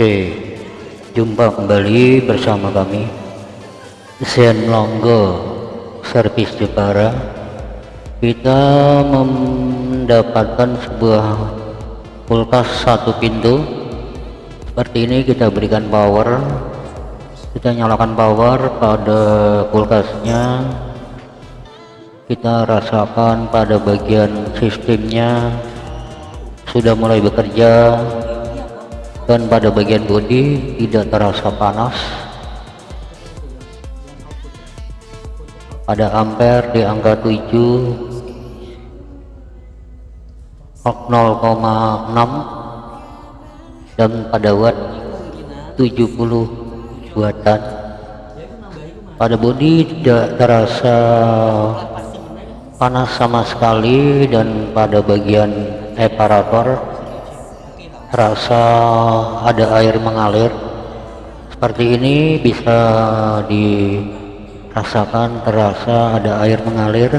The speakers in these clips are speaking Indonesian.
Oke, jumpa kembali bersama kami Zen Longgo Service Jepara. Kita mendapatkan sebuah kulkas satu pintu. Seperti ini kita berikan power. Kita nyalakan power pada kulkasnya. Kita rasakan pada bagian sistemnya sudah mulai bekerja dan pada bagian bodi tidak terasa panas. Pada ampere di angka 7 0,6 dan pada watt 70 watt pada bodi tidak terasa panas sama sekali. Dan pada bagian eparator terasa ada air mengalir. Seperti ini bisa dirasakan terasa ada air mengalir.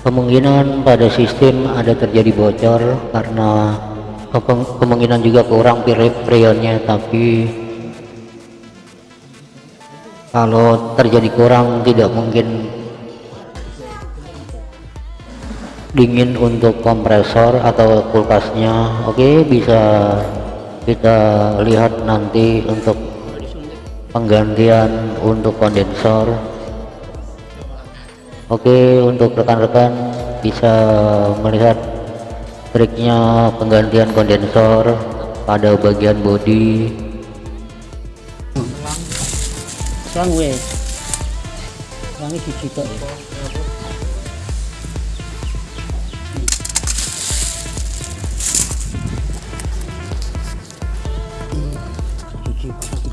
Kemungkinan pada sistem ada terjadi bocor karena kemungkinan juga kurang freonnya tapi kalau terjadi kurang tidak mungkin dingin untuk kompresor atau kulkasnya. Oke bisa kita lihat nanti untuk penggantian untuk kondensor. Oke untuk rekan-rekan bisa melihat triknya penggantian kondensor pada bagian bodi. Selang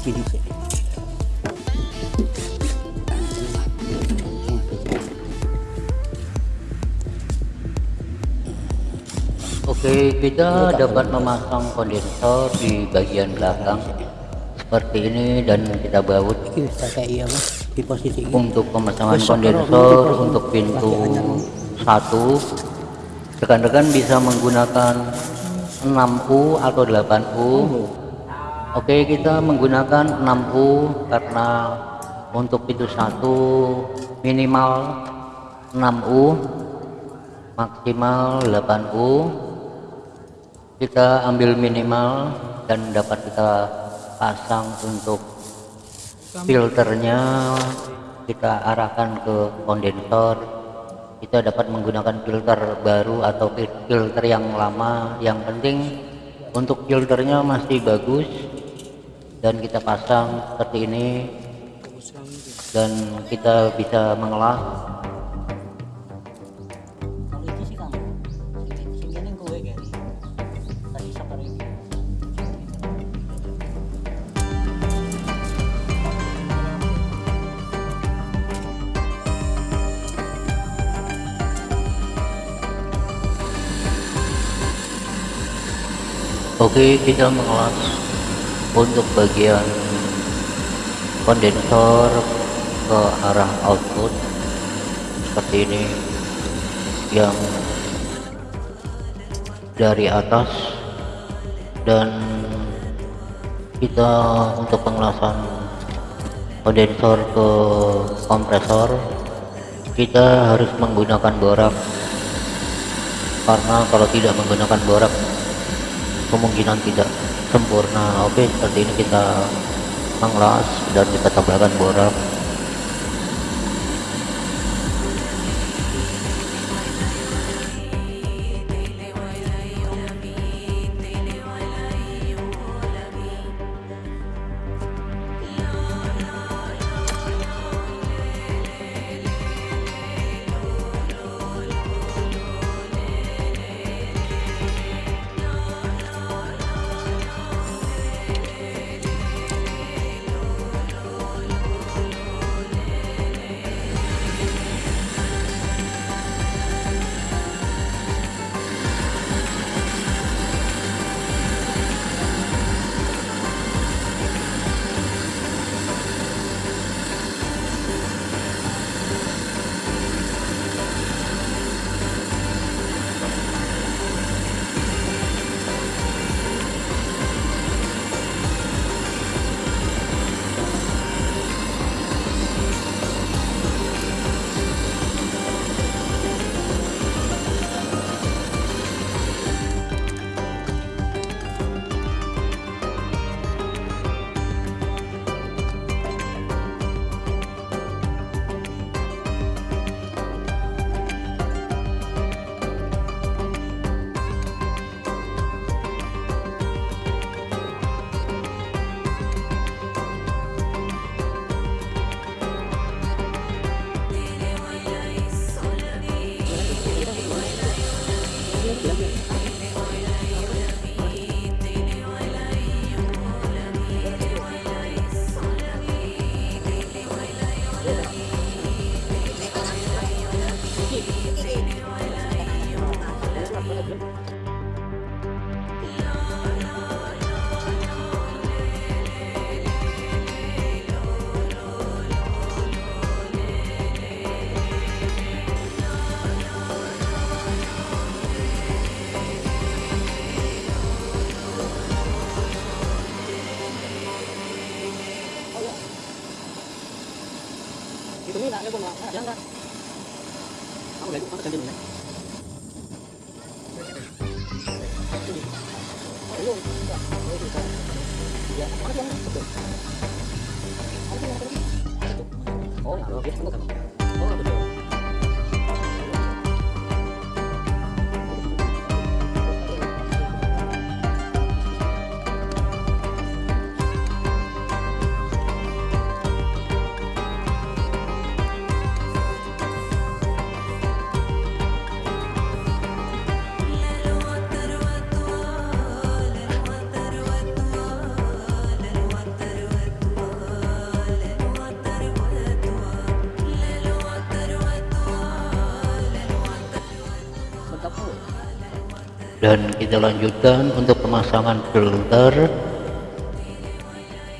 selangi digital Oke, kita dapat memasang kondensor di bagian belakang. Seperti ini dan kita baut untuk pemasangan kondensor untuk pintu satu. Rekan-rekan bisa menggunakan 6U atau 8U Oke kita menggunakan 6U karena untuk pintu satu minimal 6U maksimal 8U kita ambil minimal dan dapat kita pasang untuk filternya. Kita arahkan ke kondensor kita dapat menggunakan filter baru atau filter yang lama. Yang penting untuk filternya masih bagus dan kita pasang seperti ini. Dan kita bisa mengolah. Oke kita mengelas untuk bagian kondensor ke arah output seperti ini yang dari atas dan kita untuk pengelasan kondensor ke kompresor kita harus menggunakan borak karena kalau tidak menggunakan borak kemungkinan tidak sempurna. Oke seperti ini kita mengelas dan kita tambahkan borak 어, 나 이게 행복하다. 어, 그래요. Dan kita lanjutkan untuk pemasangan filter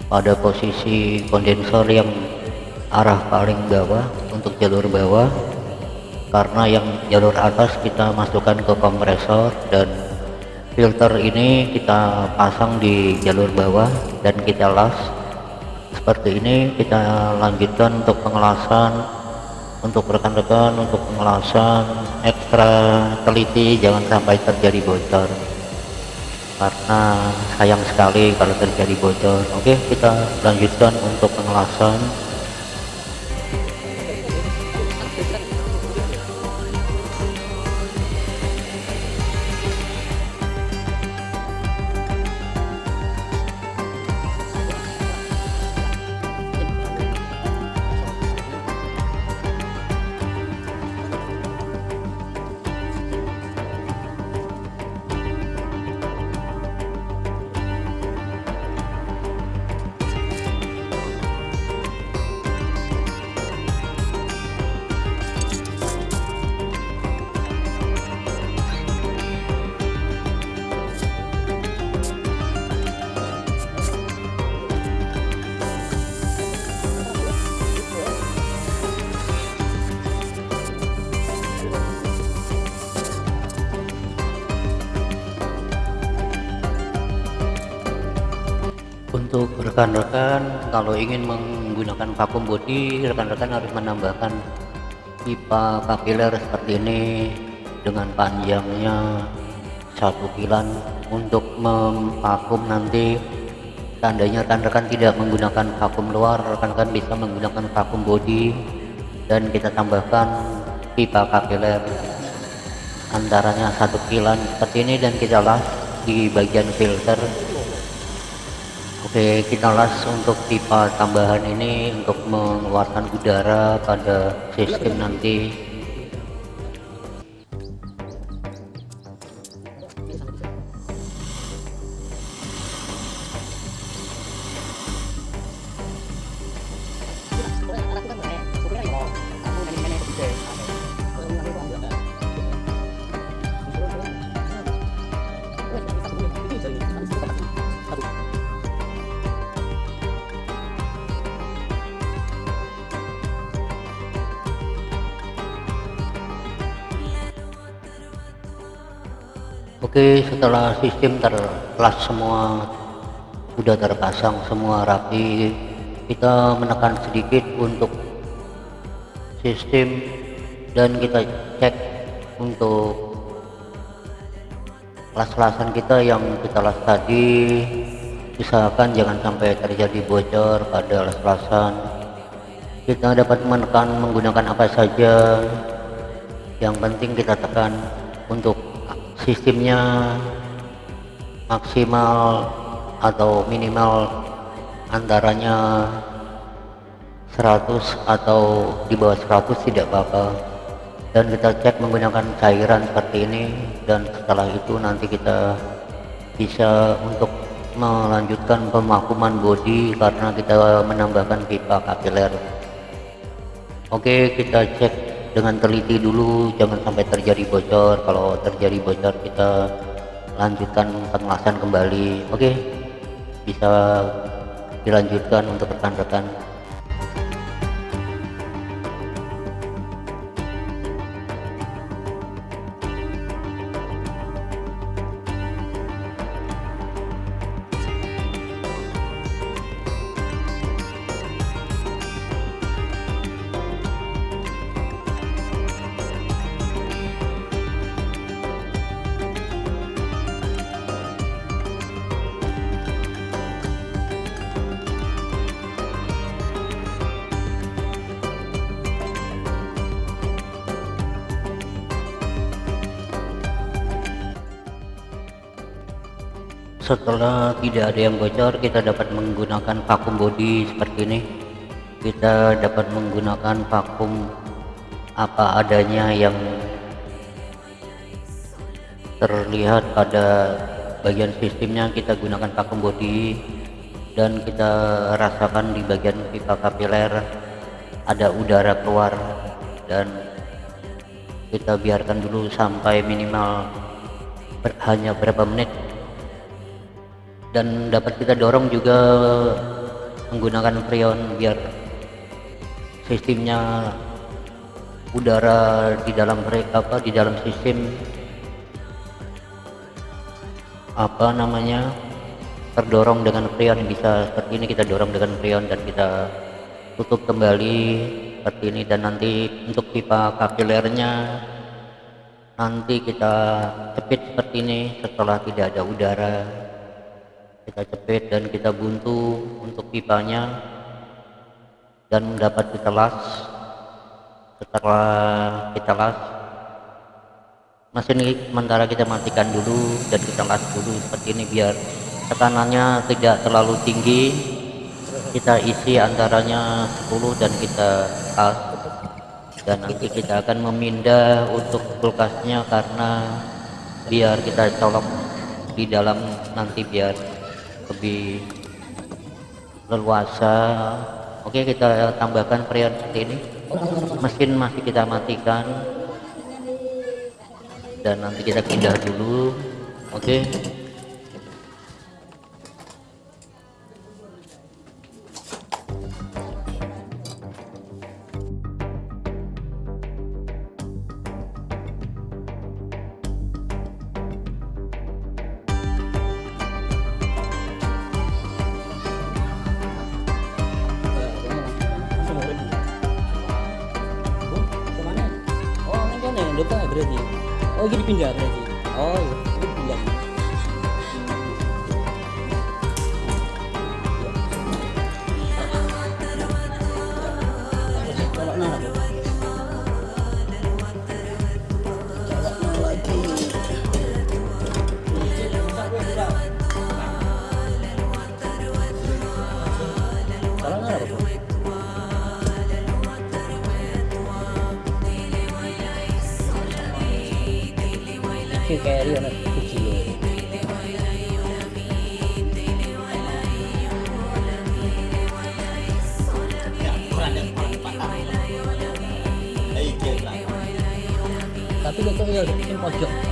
pada posisi kondensor yang arah paling bawah untuk jalur bawah. Karena yang jalur atas kita masukkan ke kompresor dan filter ini kita pasang di jalur bawah dan kita las. Seperti ini kita lanjutkan untuk pengelasan untuk rekan-rekan untuk pengelasan ekstra teliti jangan sampai terjadi bocor. Karena sayang sekali kalau terjadi bocor. Oke kita lanjutkan untuk pengelasan rekan-rekan kalau ingin menggunakan vakum body rekan-rekan harus menambahkan pipa kapiler seperti ini dengan panjangnya satu kilan untuk memvakum nanti. Tandanya rekan-rekan tidak menggunakan vakum luar rekan-rekan bisa menggunakan vakum body. Dan kita tambahkan pipa kapiler antaranya satu kilan seperti ini dan kita las di bagian filter Oke kita las untuk pipa tambahan ini untuk mengeluarkan udara pada sistem nanti Oke setelah sistem terkelas semua sudah terpasang semua rapi kita menekan sedikit untuk sistem dan kita cek untuk las-lasan kita yang kita las tadi. Usahakan jangan sampai terjadi bocor pada las-lasan kita dapat menekan menggunakan apa saja yang penting kita tekan untuk sistemnya maksimal atau minimal antaranya 100 atau di bawah 100 tidak apa-apa. Dan kita cek menggunakan cairan seperti ini dan setelah itu nanti kita bisa untuk melanjutkan pemakuman body karena kita menambahkan pipa kapiler. Oke kita cek dengan teliti dulu jangan sampai terjadi bocor. Kalau terjadi bocor kita lanjutkan pengelasan kembali. Oke? Bisa dilanjutkan untuk rekan-rekan setelah tidak ada yang bocor kita dapat menggunakan vakum body seperti ini. Kita dapat menggunakan vakum apa adanya yang terlihat pada bagian sistemnya. Kita gunakan vakum body dan kita rasakan di bagian pipa kapiler ada udara keluar. Dan kita biarkan dulu sampai minimal hanya berapa menit dan dapat kita dorong juga menggunakan freon biar sistemnya udara di dalam apa di dalam sistem apa namanya terdorong dengan freon. Bisa seperti ini kita dorong dengan freon dan kita tutup kembali seperti ini. Dan nanti untuk pipa kapilernya nanti kita cepit seperti ini setelah tidak ada udara kita cepit dan kita buntu untuk pipanya dan dapat kita las setelah kita las mesin sementara kita matikan dulu dan kita las dulu seperti ini biar tekanannya tidak terlalu tinggi. Kita isi antaranya 10 dan kita las dan nanti kita akan memindah untuk kulkasnya karena biar kita colok di dalam nanti biar lebih leluasa. Oke kita tambahkan freon seperti ini. Mesin masih kita matikan. Dan nanti kita pindah dulu. Oke oh gini pindah berarti oh iya pindah que queria na cuchillo. Tapi kok ya bikin pojok.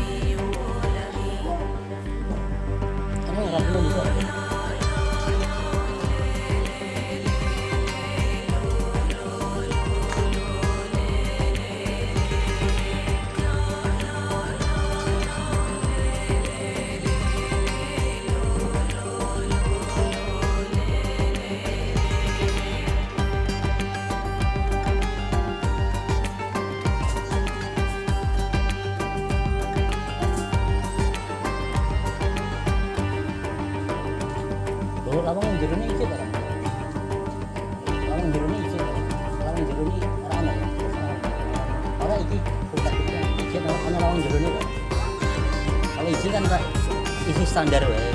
Standar wae.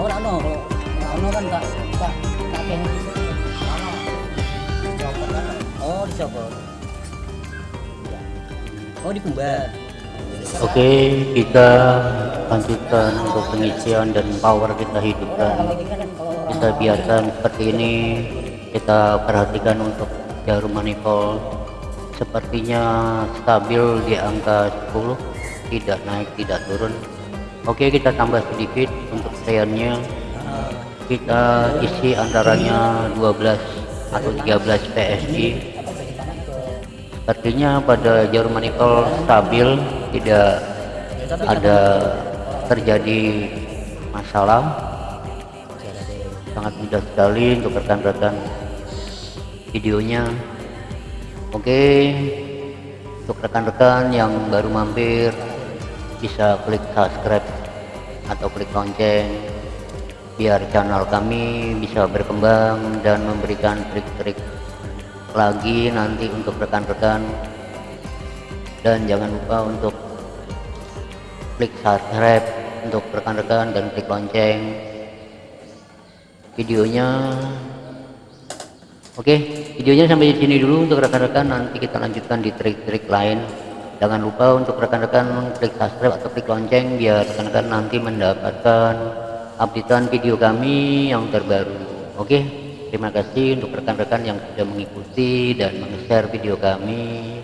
Ora ana kalau ora ana kan tak tak tak kene. Oh, dicopot. Oh, dikembar. oke kita lanjutkan untuk pengisian dan power kita hidupkan kan kita biarkan seperti ini kita perhatikan untuk jarum manifold sepertinya stabil di angka 10 tidak naik tidak turun oke kita tambah sedikit untuk freonnya kita isi antaranya 12 atau 13 PSG sepertinya pada jarum manifold stabil tidak ada terjadi masalah. Sangat mudah sekali untuk rekan-rekan videonya. Oke untuk rekan-rekan yang baru mampir bisa klik subscribe atau klik lonceng biar channel kami bisa berkembang dan memberikan trik-trik lagi nanti untuk rekan-rekan. Dan jangan lupa untuk klik subscribe untuk rekan-rekan dan klik lonceng videonya. Oke videonya sampai di sini dulu untuk rekan-rekan. Nanti kita lanjutkan di trik-trik lain jangan lupa untuk rekan-rekan klik subscribe atau klik lonceng biar rekan-rekan nanti mendapatkan updatean video kami yang terbaru. Oke? Terima kasih untuk rekan-rekan yang sudah mengikuti dan meng-share video kami